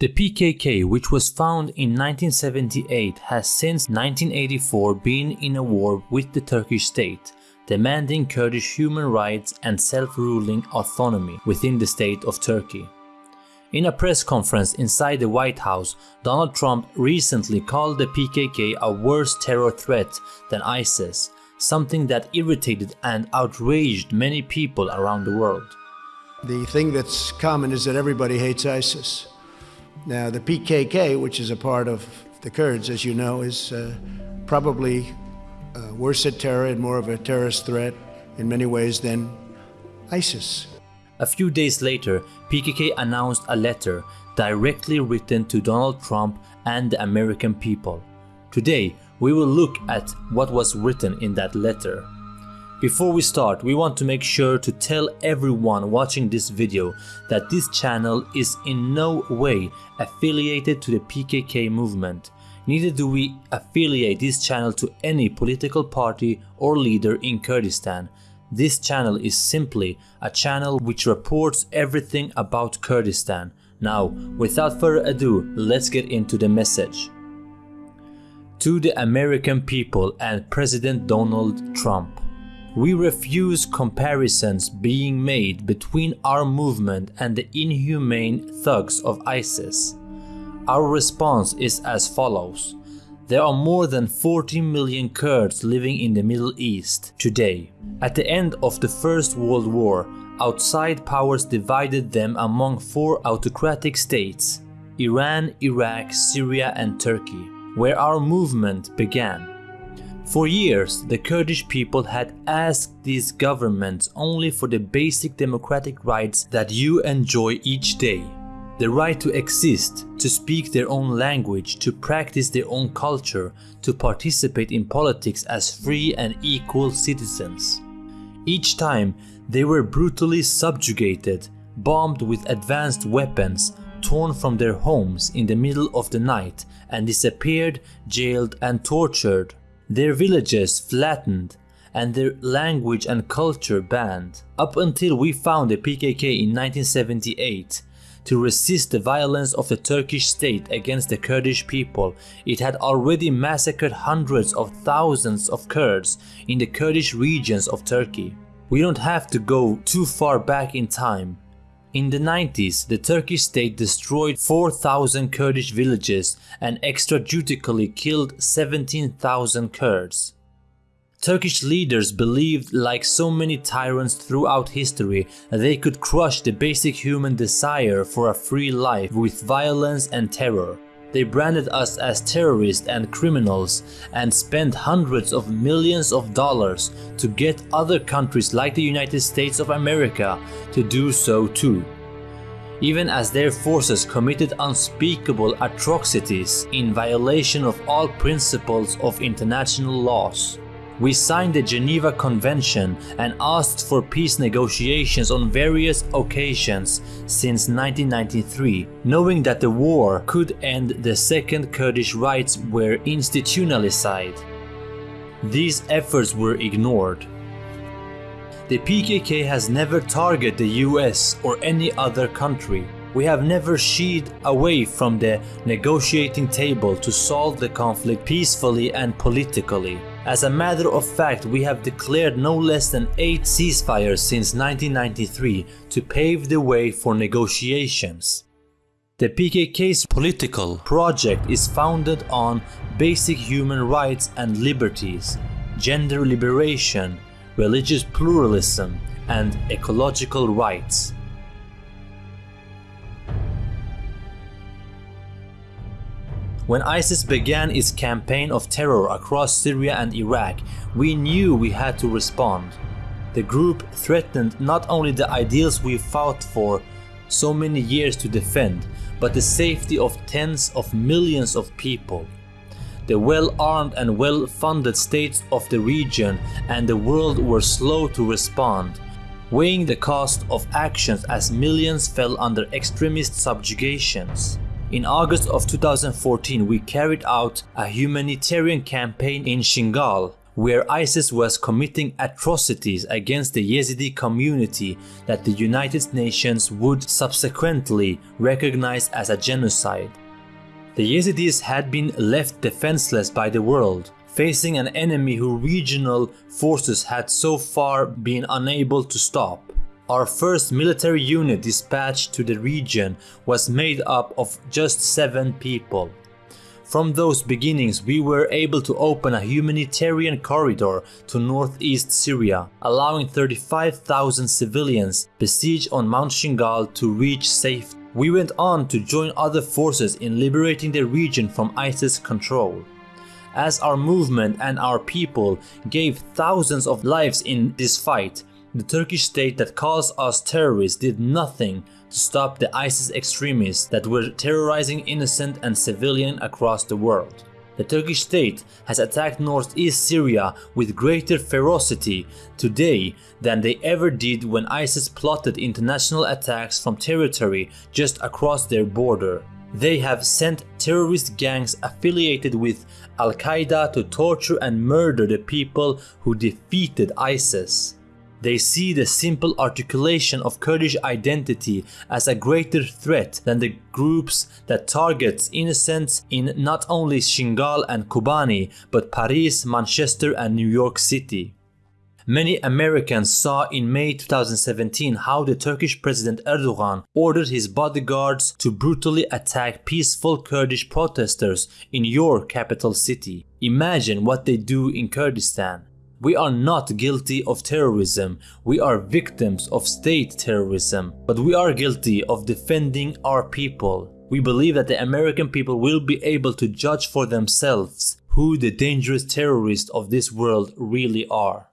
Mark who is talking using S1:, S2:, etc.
S1: The PKK, which was founded in 1978, has since 1984 been in a war with the Turkish state, demanding Kurdish human rights and self-ruling autonomy within the state of Turkey. In a press conference inside the White House, Donald Trump recently called the PKK a worse terror threat than ISIS, something that irritated and outraged many people around the world.
S2: The thing that's common is that everybody hates ISIS. Now, the PKK, which is a part of the Kurds, as you know, is uh, probably uh, worse at terror and more of a terrorist threat in many ways than ISIS.
S1: A few days later, PKK announced a letter directly written to Donald Trump and the American people. Today, we will look at what was written in that letter. Before we start, we want to make sure to tell everyone watching this video that this channel is in no way affiliated to the PKK movement. Neither do we affiliate this channel to any political party or leader in Kurdistan. This channel is simply a channel which reports everything about Kurdistan. Now, without further ado, let's get into the message. To the American people and President Donald Trump. We refuse comparisons being made between our movement and the inhumane thugs of ISIS. Our response is as follows. There are more than 40 million Kurds living in the Middle East today. At the end of the First World War, outside powers divided them among four autocratic states Iran, Iraq, Syria and Turkey, where our movement began. For years, the Kurdish people had asked these governments only for the basic democratic rights that you enjoy each day. The right to exist, to speak their own language, to practice their own culture, to participate in politics as free and equal citizens. Each time, they were brutally subjugated, bombed with advanced weapons, torn from their homes in the middle of the night, and disappeared, jailed and tortured their villages flattened and their language and culture banned, up until we found the PKK in 1978. To resist the violence of the Turkish state against the Kurdish people, it had already massacred hundreds of thousands of Kurds in the Kurdish regions of Turkey. We don't have to go too far back in time. In the 90s, the Turkish state destroyed 4,000 Kurdish villages and extrajudicially killed 17,000 Kurds. Turkish leaders believed, like so many tyrants throughout history, that they could crush the basic human desire for a free life with violence and terror. They branded us as terrorists and criminals and spent hundreds of millions of dollars to get other countries like the United States of America to do so too. Even as their forces committed unspeakable atrocities in violation of all principles of international laws. We signed the Geneva Convention and asked for peace negotiations on various occasions since 1993, knowing that the war could end the second Kurdish rights were institutionalized. These efforts were ignored. The PKK has never targeted the US or any other country. We have never shied away from the negotiating table to solve the conflict peacefully and politically. As a matter of fact, we have declared no less than 8 ceasefires since 1993 to pave the way for negotiations. The PKK's political project is founded on basic human rights and liberties, gender liberation, religious pluralism, and ecological rights. When ISIS began its campaign of terror across Syria and Iraq, we knew we had to respond. The group threatened not only the ideals we fought for so many years to defend, but the safety of tens of millions of people. The well-armed and well-funded states of the region and the world were slow to respond, weighing the cost of actions as millions fell under extremist subjugations. In August of 2014, we carried out a humanitarian campaign in Shingal, where ISIS was committing atrocities against the Yazidi community that the United Nations would subsequently recognize as a genocide. The Yazidis had been left defenseless by the world, facing an enemy who regional forces had so far been unable to stop. Our first military unit dispatched to the region was made up of just seven people. From those beginnings, we were able to open a humanitarian corridor to northeast Syria, allowing 35,000 civilians besieged on Mount Shingal to reach safety. We went on to join other forces in liberating the region from ISIS control. As our movement and our people gave thousands of lives in this fight, the Turkish state that calls us terrorists did nothing to stop the ISIS extremists that were terrorizing innocent and civilian across the world. The Turkish state has attacked northeast Syria with greater ferocity today than they ever did when ISIS plotted international attacks from territory just across their border. They have sent terrorist gangs affiliated with Al Qaeda to torture and murder the people who defeated ISIS. They see the simple articulation of Kurdish identity as a greater threat than the groups that targets innocents in not only Shingal and Kobani, but Paris, Manchester and New York City. Many Americans saw in May 2017 how the Turkish President Erdogan ordered his bodyguards to brutally attack peaceful Kurdish protesters in your capital city. Imagine what they do in Kurdistan. We are not guilty of terrorism, we are victims of state terrorism, but we are guilty of defending our people. We believe that the American people will be able to judge for themselves who the dangerous terrorists of this world really are.